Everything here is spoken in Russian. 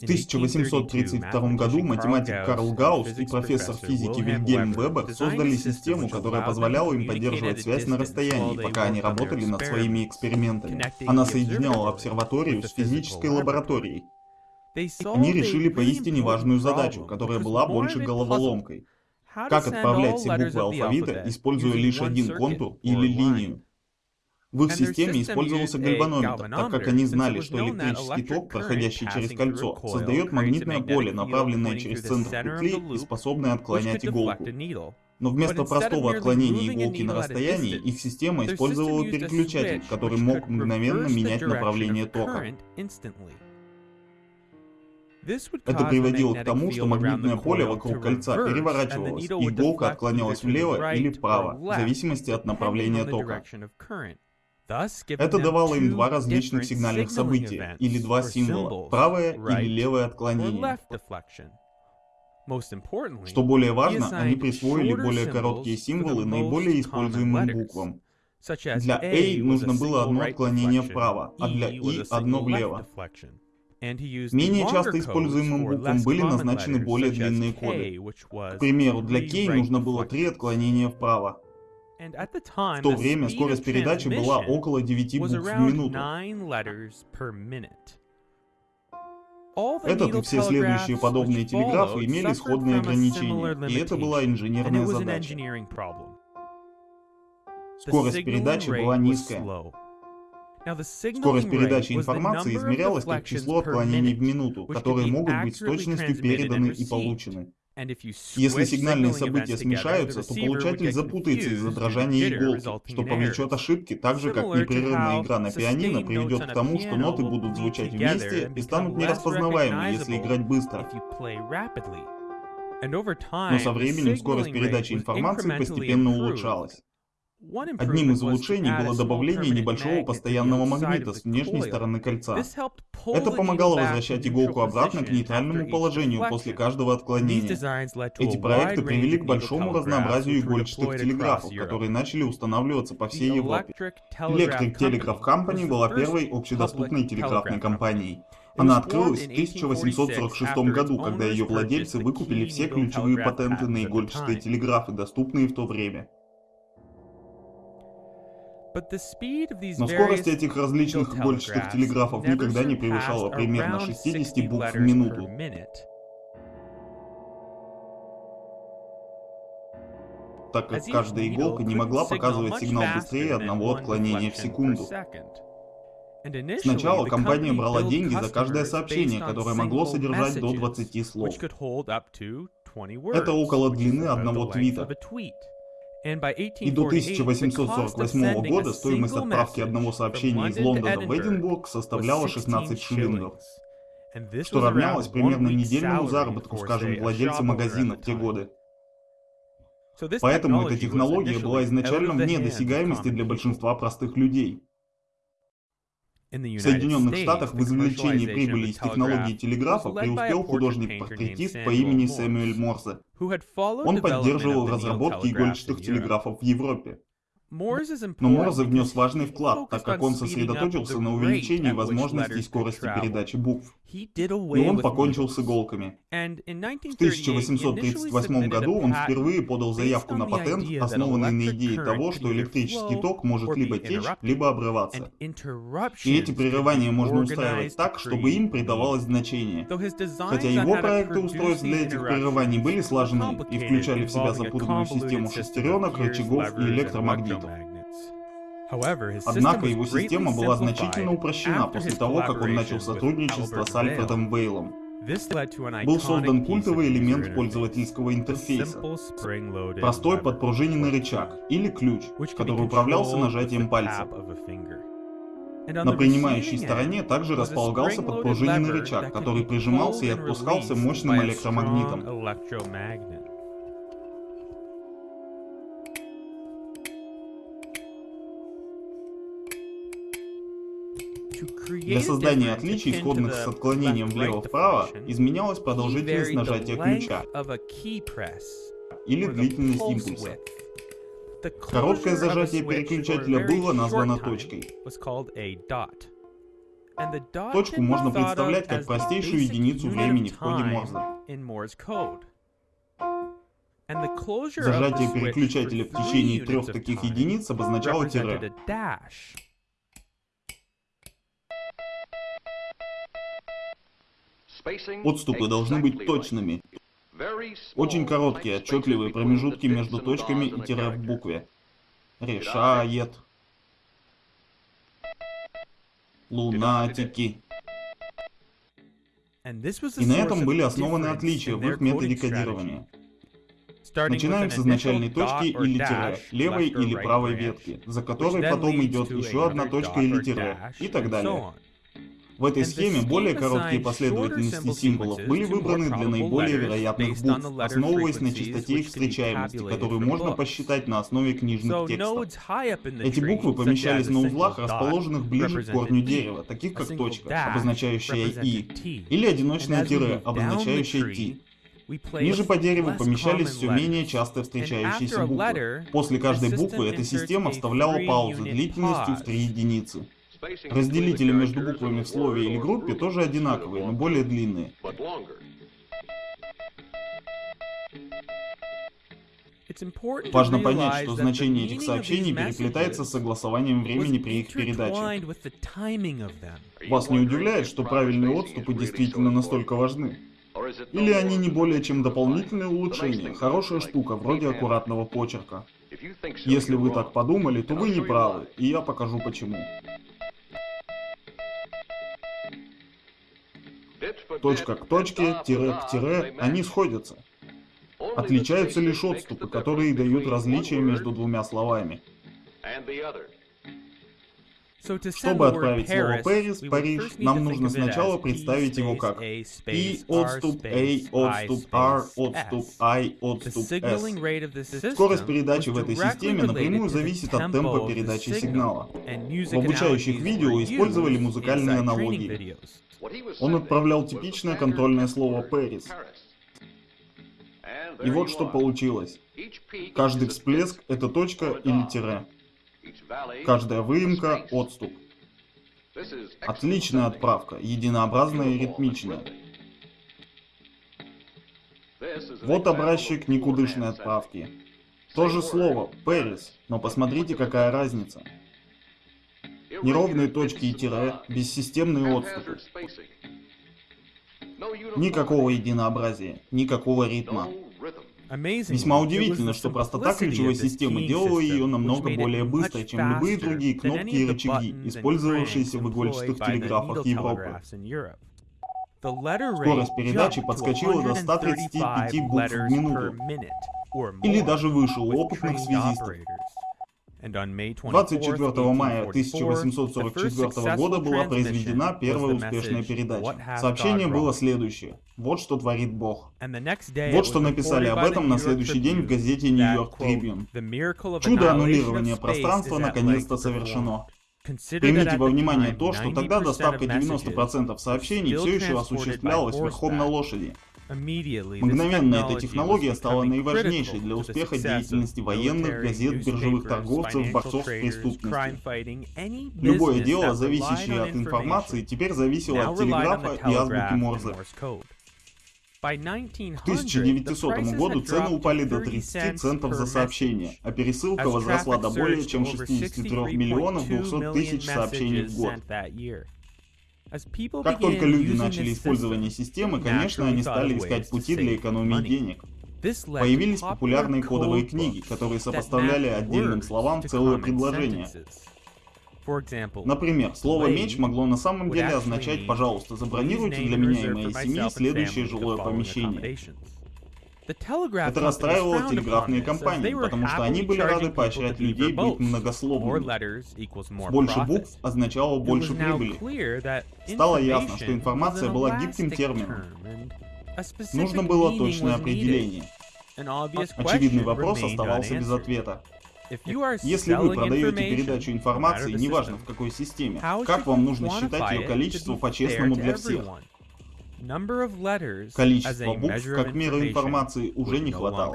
В 1832 году математик Карл Гаусс и профессор физики Вильгельм Вебер создали систему, которая позволяла им поддерживать связь на расстоянии, пока они работали над своими экспериментами. Она соединяла обсерваторию с физической лабораторией. Они решили поистине важную задачу, которая была больше головоломкой. Как отправлять все буквы алфавита, используя лишь один контур или линию? В их системе использовался гальванометр, так как они знали, что электрический ток, проходящий через кольцо, создает магнитное поле, направленное через центр петли и способное отклонять иголку. Но вместо простого отклонения иголки на расстоянии, их система использовала переключатель, который мог мгновенно менять направление тока. Это приводило к тому, что магнитное поле вокруг кольца переворачивалось, и иголка отклонялась влево или вправо, в зависимости от направления тока. Это давало им два различных сигнальных события, или два символа, правое или левое отклонение. Что более важно, они присвоили более короткие символы наиболее используемым буквам. Для A нужно было одно отклонение вправо, а для I одно влево. Менее часто используемым буквам были назначены более длинные коды. К примеру, для K нужно было три отклонения вправо. В то время скорость передачи была около 9 букв в минуту. Этот и все следующие подобные телеграфы имели сходные ограничения, и это была инженерная задача. Скорость передачи была низкая. Скорость передачи информации измерялась как число отклонений в минуту, которые могут быть с точностью переданы и получены. Если сигнальные события смешаются, то получатель запутается из-за дрожания иголки, что повлечет ошибки, так же как непрерывная игра на пианино приведет к тому, что ноты будут звучать вместе и станут нераспознаваемы, если играть быстро. Но со временем скорость передачи информации постепенно улучшалась. Одним из улучшений было добавление небольшого постоянного магнита с внешней стороны кольца. Это помогало возвращать иголку обратно к нейтральному положению после каждого отклонения. Эти проекты привели к большому разнообразию игольчатых телеграфов, которые начали устанавливаться по всей Европе. Electric Telegraph Company была первой общедоступной телеграфной компанией. Она открылась в 1846 году, когда ее владельцы выкупили все ключевые патенты на игольчатые телеграфы, доступные в то время. Но скорость этих различных игольчатых телеграфов никогда не превышала примерно 60 букв в минуту. так как каждая иголка не могла показывать сигнал быстрее одного отклонения в секунду. Сначала компания брала деньги за каждое сообщение, которое могло содержать до 20 слов. Это около длины одного твита. И до 1848 года стоимость отправки одного сообщения из Лондона в Эдинбург составляла 16 шиллингов, что равнялось примерно недельному заработку, скажем, владельца магазина в те годы. Поэтому эта технология была изначально вне досягаемости для большинства простых людей. В Соединенных Штатах в извлечении прибыли из технологии телеграфа преуспел художник-портретист по имени Сэмюэль Морзе. Он поддерживал разработки игольчатых телеграфов в Европе. Но Морзе внес важный вклад, так как он сосредоточился на увеличении возможностей скорости передачи букв. И он покончил с иголками. В 1838 году он впервые подал заявку на патент, основанный на идее того, что электрический ток может либо течь, либо обрываться. И эти прерывания можно устраивать так, чтобы им придавалось значение. Хотя его проекты устройств для этих прерываний были слажены и включали в себя запутанную систему шестеренок, рычагов и электромагнитов. Однако его система была значительно упрощена после того, как он начал сотрудничество с Альфредом Вейлом. Был создан культовый элемент пользовательского интерфейса. Простой подпружиненный рычаг, или ключ, который управлялся нажатием пальца. На принимающей стороне также располагался подпружиненный рычаг, который прижимался и отпускался мощным электромагнитом. Для создания отличий, сходных с отклонением влево-вправо, изменялась продолжительность нажатия ключа или длительность импульса. Короткое зажатие переключателя было названо точкой. Точку можно представлять как простейшую единицу времени в коде Морзе. Зажатие переключателя в течение трех таких единиц обозначало тире. Отступы должны быть точными. Очень короткие, отчетливые промежутки между точками и тире в букве. Решает. Лунатики. И на этом были основаны отличия в их методе кодирования. Начинаем с изначальной точки или тире, левой или правой ветки, за которой потом идет еще одна точка или тире, и так далее. В этой схеме более короткие последовательности символов были выбраны для наиболее вероятных букв, основываясь на частоте их встречаемости, которую можно посчитать на основе книжных текстов. Эти буквы помещались на узлах, расположенных ближе к корню дерева, таких как точка, обозначающая «и», или одиночное тире, обозначающее «ти». Ниже по дереву помещались все менее часто встречающиеся буквы. После каждой буквы эта система вставляла паузы длительностью в 3 единицы. Разделители между буквами в слове или группе тоже одинаковые, но более длинные. Важно понять, что значение этих сообщений переплетается с согласованием времени при их передаче. Вас не удивляет, что правильные отступы действительно настолько важны? Или они не более чем дополнительное улучшение, хорошая штука, вроде аккуратного почерка? Если вы так подумали, то вы не правы, и я покажу почему. Точка к точке, тире к тире, они сходятся. Отличаются лишь отступы, которые дают различия между двумя словами. Чтобы отправить слово Пэрис, Париж, нам нужно сначала представить его как P отступ A отступ R отступ I отступ S. Скорость передачи в этой системе напрямую зависит от темпа передачи сигнала. В обучающих видео использовали музыкальные аналогии. Он отправлял типичное контрольное слово Пэрис. И вот что получилось. Каждый всплеск — это точка или тире. Каждая выемка — отступ. Отличная отправка, единообразная и ритмичная. Вот образчик никудышной отправки. То же слово, Пэрис, но посмотрите, какая разница. Неровные точки и тире, бессистемные отступы. Никакого единообразия, никакого ритма. Весьма удивительно, что простота ключевой системы делала ее намного более быстрой, чем любые другие кнопки и рычаги, использовавшиеся в игольчатых телеграфах Европы. Скорость передачи подскочила до 135 букв в минуту, или даже выше у опытных связистов. 24 мая 1844 года была произведена первая успешная передача. Сообщение было следующее. Вот что творит Бог. Вот что написали об этом на следующий день в газете York Tribune. Чудо аннулирования пространства наконец-то совершено. Примите во внимание то, что тогда доставка 90% сообщений все еще осуществлялась верхом на лошади. Мгновенно эта технология стала наиважнейшей для успеха деятельности военных, газет, биржевых торговцев, борцов с преступностью. Любое дело, зависящее от информации, теперь зависело от телеграфа и азбуки Морзе. К 1900 году цены упали до 30 центов за сообщение, а пересылка возросла до более чем 63 миллионов 200 тысяч сообщений в год. Как только люди начали использование системы, конечно, они стали искать пути для экономии денег. Появились популярные кодовые книги, которые сопоставляли отдельным словам целое предложение. Например, слово «меч» могло на самом деле означать «пожалуйста, забронируйте для меня и моей семьи следующее жилое помещение». Это расстраивало телеграфные компании, потому что они были рады поощрять людей быть многословными. Больше букв означало больше прибыли. Стало ясно, что информация была гибким термином. Нужно было точное определение. Очевидный вопрос оставался без ответа. Если вы продаете передачу информации, неважно в какой системе, как вам нужно считать ее количество по-честному для всех? Количество букв как мера информации уже не хватало.